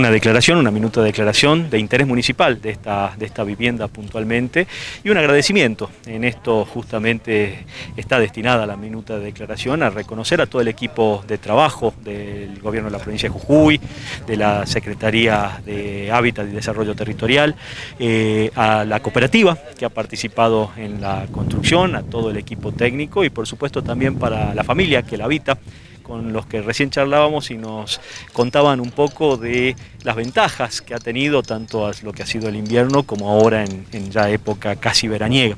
una declaración, una minuta de declaración de interés municipal de esta, de esta vivienda puntualmente y un agradecimiento. En esto justamente está destinada la minuta de declaración a reconocer a todo el equipo de trabajo del gobierno de la provincia de Jujuy, de la Secretaría de Hábitat y Desarrollo Territorial, eh, a la cooperativa que ha participado en la construcción, a todo el equipo técnico y por supuesto también para la familia que la habita con los que recién charlábamos y nos contaban un poco de las ventajas que ha tenido tanto a lo que ha sido el invierno como ahora en, ya época casi veraniega.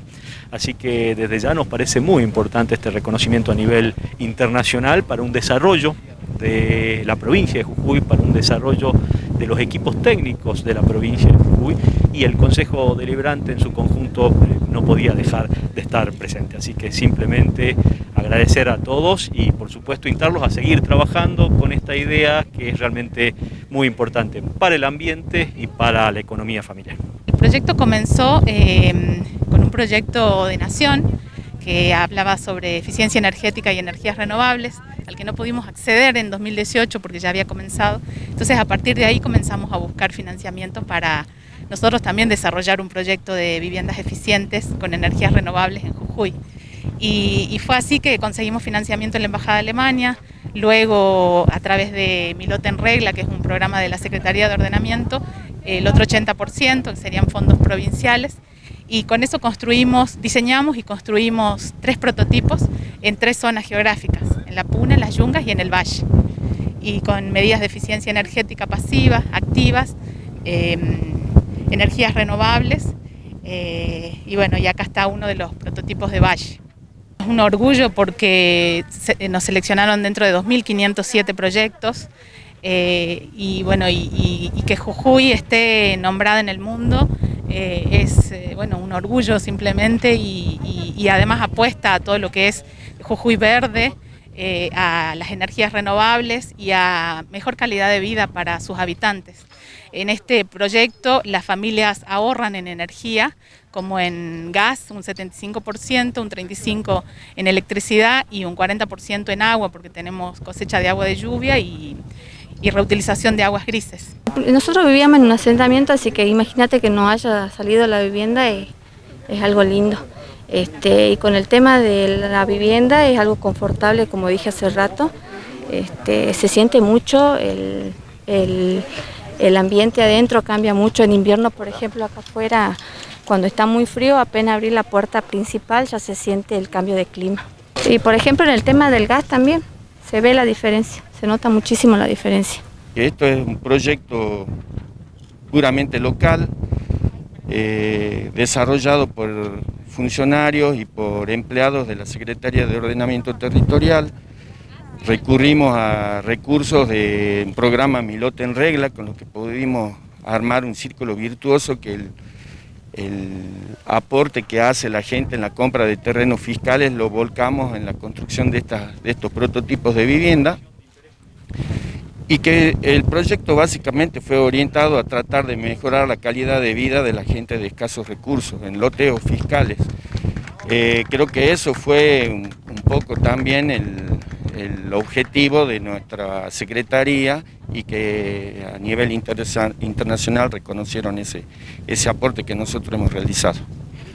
Así que desde ya nos parece muy importante este reconocimiento a nivel internacional para un desarrollo de la provincia de Jujuy, para un desarrollo de los equipos técnicos de la provincia de Jujuy y el Consejo Deliberante en su conjunto no podía dejar de estar presente. Así que simplemente agradecer a todos y por supuesto instarlos a seguir trabajando con esta idea que es realmente muy importante para el ambiente y para la economía familiar. El proyecto comenzó eh, con un proyecto de nación que hablaba sobre eficiencia energética y energías renovables, al que no pudimos acceder en 2018 porque ya había comenzado. Entonces a partir de ahí comenzamos a buscar financiamiento para nosotros también desarrollar un proyecto de viviendas eficientes con energías renovables en Jujuy. Y, fue así que conseguimos financiamiento en la Embajada de Alemania, luego a través de Mi Lote en Regla, que es un programa de la Secretaría de Ordenamiento, el otro 80%, que serían fondos provinciales, y con eso construimos, diseñamos y construimos tres prototipos en tres zonas geográficas, en la Puna, en las Yungas y en el Valle, y con medidas de eficiencia energética pasiva, activas, em, energías renovables, eh, y bueno, y acá está uno de los prototipos de Valle. Es un orgullo porque eh, nos seleccionaron dentro de 2.507 proyectos eh, y bueno y, que Jujuy esté nombrada en el mundo es bueno un orgullo simplemente y, además apuesta a todo lo que es Jujuy verde, a las energías renovables y a mejor calidad de vida para sus habitantes. En este proyecto las familias ahorran en energía, como en gas, un 75%, un 35% en electricidad y un 40% en agua, porque tenemos cosecha de agua de lluvia y, reutilización de aguas grises. Nosotros vivíamos en un asentamiento, así que imagínate que no haya salido la vivienda, es, algo lindo. Este, y con el tema de la vivienda es algo confortable, como dije hace rato, este, se siente mucho el el ambiente adentro cambia mucho. En invierno, por ejemplo, acá afuera, cuando está muy frío, apenas abrir la puerta principal ya se siente el cambio de clima. Y por ejemplo, en el tema del gas también se ve la diferencia, se nota muchísimo la diferencia. Esto es un proyecto puramente local, eh, desarrollado por funcionarios y por empleados de la Secretaría de Ordenamiento Territorial, recurrimos a recursos de un programa Milote en Regla, con los que pudimos armar un círculo virtuoso que el, aporte que hace la gente en la compra de terrenos fiscales lo volcamos en la construcción de, de estos prototipos de vivienda y que el proyecto básicamente fue orientado a tratar de mejorar la calidad de vida de la gente de escasos recursos, en loteos fiscales. Eh, creo que eso fue un poco también el, el objetivo de nuestra Secretaría y que a nivel internacional reconocieron ese, ese aporte que nosotros hemos realizado.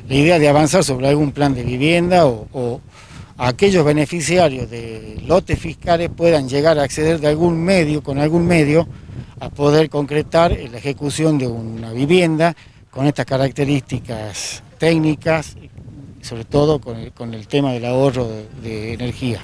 La idea de avanzar sobre algún plan de vivienda o, aquellos beneficiarios de lotes fiscales puedan llegar a acceder de algún medio, con algún medio, a poder concretar la ejecución de una vivienda con estas características técnicas, sobre todo con el, tema del ahorro de energía.